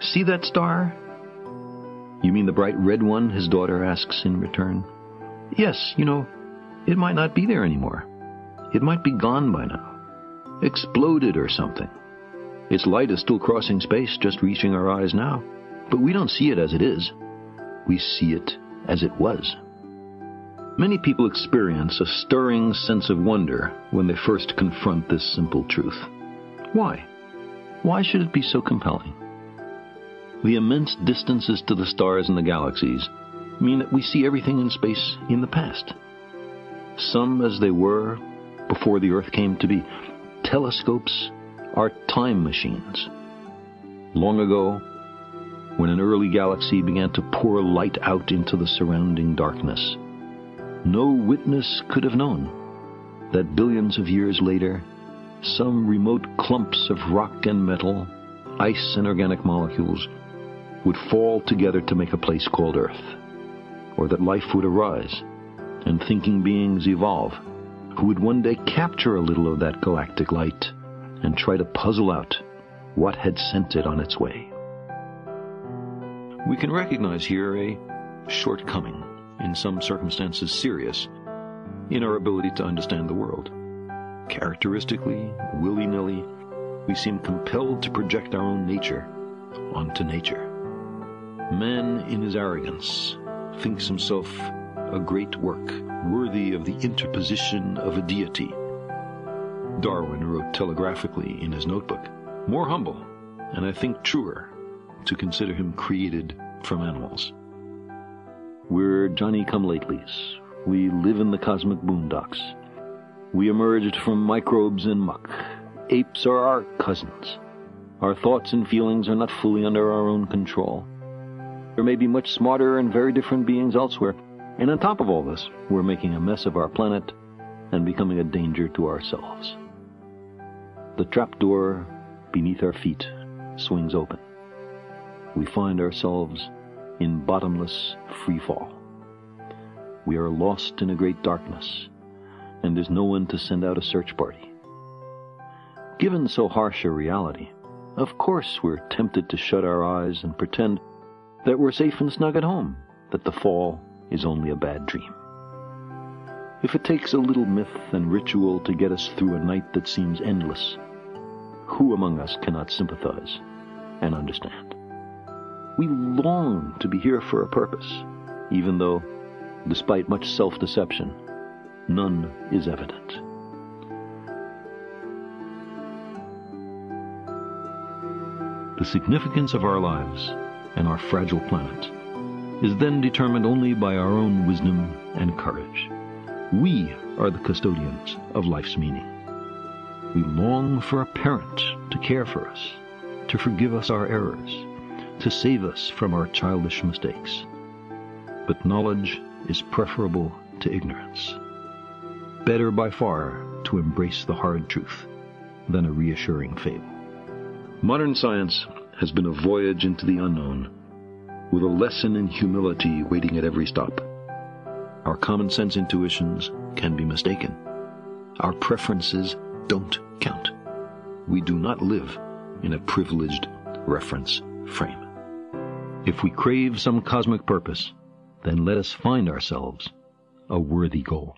See that star? You mean the bright red one? His daughter asks in return. Yes, you know, it might not be there anymore. It might be gone by now. Exploded or something. Its light is still crossing space, just reaching our eyes now. But we don't see it as it is. We see it as it was. Many people experience a stirring sense of wonder when they first confront this simple truth. Why? Why should it be so compelling? The immense distances to the stars and the galaxies mean that we see everything in space in the past. Some as they were before the Earth came to be. Telescopes are time machines. Long ago, when an early galaxy began to pour light out into the surrounding darkness, no witness could have known that billions of years later, some remote clumps of rock and metal, ice and organic molecules would fall together to make a place called Earth, or that life would arise and thinking beings evolve who would one day capture a little of that galactic light and try to puzzle out what had sent it on its way. We can recognize here a shortcoming, in some circumstances serious, in our ability to understand the world. Characteristically, willy-nilly, we seem compelled to project our own nature onto nature. Man, in his arrogance, thinks himself a great work, worthy of the interposition of a deity. Darwin wrote telegraphically in his notebook, more humble, and I think truer, to consider him created from animals. We're Johnny-come-latelys. We live in the cosmic boondocks. We emerged from microbes and muck. Apes are our cousins. Our thoughts and feelings are not fully under our own control. There may be much smarter and very different beings elsewhere. And on top of all this, we're making a mess of our planet and becoming a danger to ourselves. The trapdoor beneath our feet swings open. We find ourselves in bottomless free fall. We are lost in a great darkness, and there's no one to send out a search party. Given so harsh a reality, of course we're tempted to shut our eyes and pretend that we're safe and snug at home, that the fall is only a bad dream. If it takes a little myth and ritual to get us through a night that seems endless, who among us cannot sympathize and understand? We long to be here for a purpose, even though, despite much self-deception, none is evident. The significance of our lives and our fragile planet is then determined only by our own wisdom and courage. We are the custodians of life's meaning. We long for a parent to care for us, to forgive us our errors, to save us from our childish mistakes. But knowledge is preferable to ignorance. Better by far to embrace the hard truth than a reassuring fable. Modern science has been a voyage into the unknown, with a lesson in humility waiting at every stop. Our common sense intuitions can be mistaken. Our preferences don't count. We do not live in a privileged reference frame. If we crave some cosmic purpose, then let us find ourselves a worthy goal.